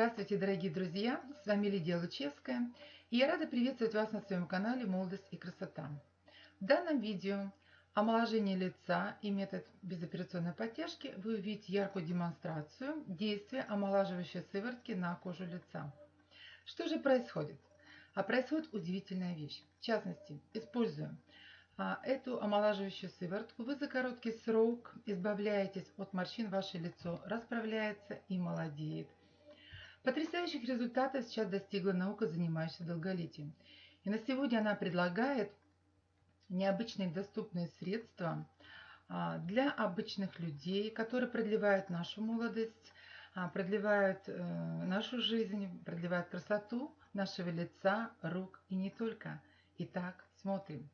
Здравствуйте, дорогие друзья! С вами Лидия Лучевская, и я рада приветствовать вас на своем канале «Молодость и красота». В данном видео омоложение лица и метод безоперационной подтяжки вы увидите яркую демонстрацию действия омолаживающей сыворотки на кожу лица. Что же происходит? А происходит удивительная вещь. В частности, используя а, эту омолаживающую сыворотку, вы за короткий срок избавляетесь от морщин, ваше лицо расправляется и молодеет. Потрясающих результатов сейчас достигла наука, занимающаяся долголетием. И на сегодня она предлагает необычные доступные средства а, для обычных людей, которые продлевают нашу молодость, а, продлевают э, нашу жизнь, продлевают красоту нашего лица, рук и не только. Итак, смотрим.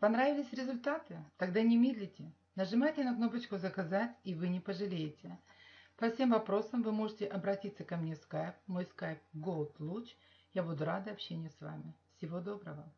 Понравились результаты? Тогда не медлите. Нажимайте на кнопочку «Заказать» и вы не пожалеете. По всем вопросам вы можете обратиться ко мне в Skype. Мой Skype Gold Луч. Я буду рада общению с вами. Всего доброго!